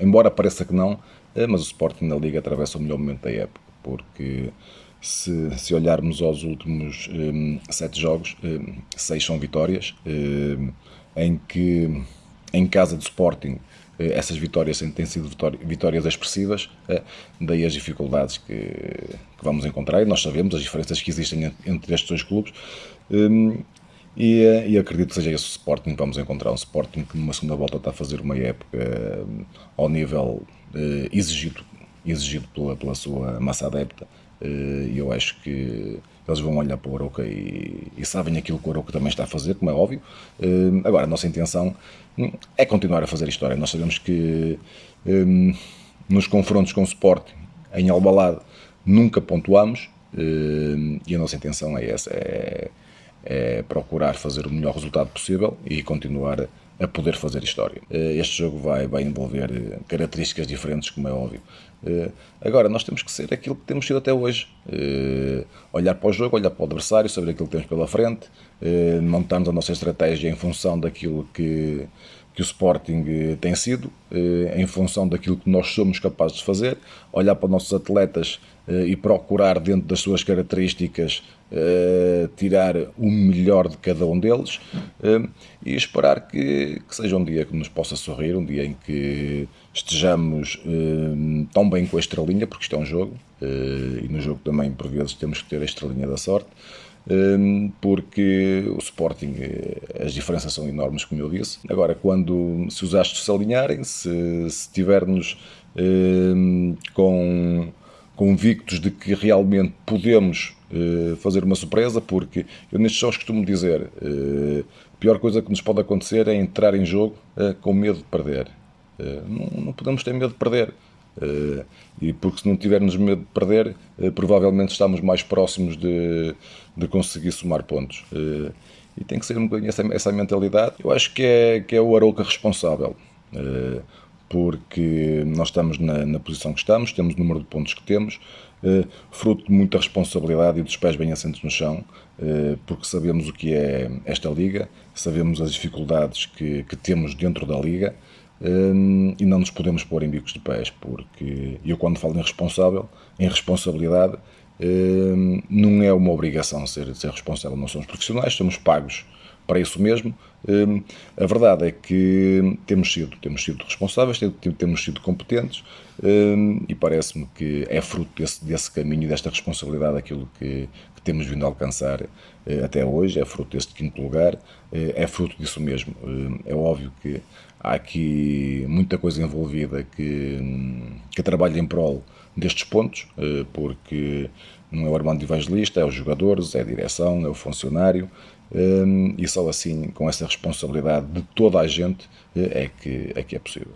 embora pareça que não, mas o Sporting na Liga atravessa o melhor momento da época, porque se, se olharmos aos últimos um, sete jogos, um, seis são vitórias, um, em que em casa do Sporting essas vitórias têm sido vitórias expressivas, daí as dificuldades que, que, vamos encontrar, e nós sabemos as diferenças que existem entre estes dois clubes, e, e, acredito que seja esse o Sporting que vamos encontrar, um Sporting que numa segunda volta está a fazer uma época ao nível exigido, exigido pela, pela sua massa adepta, e eu acho que eles vão olhar para o Aroca e, e, sabem aquilo que o Aroca também está a fazer, como é óbvio. agora, a nossa intenção hum, é continuar a fazer história. Nós sabemos que um, nos confrontos com o Sport em Albalade nunca pontuamos e a nossa intenção é essa, é, é procurar fazer o melhor resultado possível e continuar a poder fazer história. Eh, este jogo vai, vai envolver eh, características diferentes, como é óbvio. Eh, agora, nós temos que ser aquilo que temos sido até hoje. Olhar para o jogo, olhar para o adversário, saber aquilo que temos pela frente, montarmos a nossa estratégia em função daquilo que, que o Sporting tem sido, em função daquilo que nós somos capazes de fazer, olhar para os nossos atletas e procurar, dentro das suas características, tirar o melhor de cada um deles e esperar que, que, seja um dia que nos possa sorrir, um dia em que estejamos tão bem com a estrelinha, porque isto é um jogo e no jogo também por vezes temos que ter a estrelinha da sorte. Porque o Sporting, as diferenças são enormes, como eu disse. Agora, quando se os astros se alinharem, se, se tivermos com convictos de que realmente podemos uh, fazer uma surpresa, porque eu nestes jogos costumo dizer, uh, a pior coisa que nos pode acontecer é entrar em jogo com medo de perder. Não, podemos ter medo de perder. E porque se não tivermos medo de perder, provavelmente estamos mais próximos de, de conseguir somar pontos. e tem que ser um bocadinho essa, essa mentalidade. Eu acho que é, que é o Arouca responsável porque nós estamos na, na, posição que estamos, temos o número de pontos que temos, eh, fruto de muita responsabilidade e dos pés bem assentos no chão, eh, porque sabemos o que é esta liga, sabemos as dificuldades que, que temos dentro da liga eh, e não nos podemos pôr em bicos de pés, porque eu quando falo em responsável, em responsabilidade, não é uma obrigação ser, ser responsável, não somos profissionais, somos pagos para isso mesmo. Hum, a verdade é que temos sido, temos sido responsáveis, temos sido competentes hum, e parece-me que é fruto desse, desse caminho desta responsabilidade aquilo que, que temos vindo a alcançar eh, até hoje, é fruto deste quinto lugar, eh, é fruto disso mesmo. Hum, é óbvio que há aqui muita coisa envolvida que, que trabalha em prol destes pontos, eh, porque não é o Armando Evangelista, é os jogadores, é a direção, é o funcionário, e só assim, com essa responsabilidade de toda a gente, é que é, que é possível.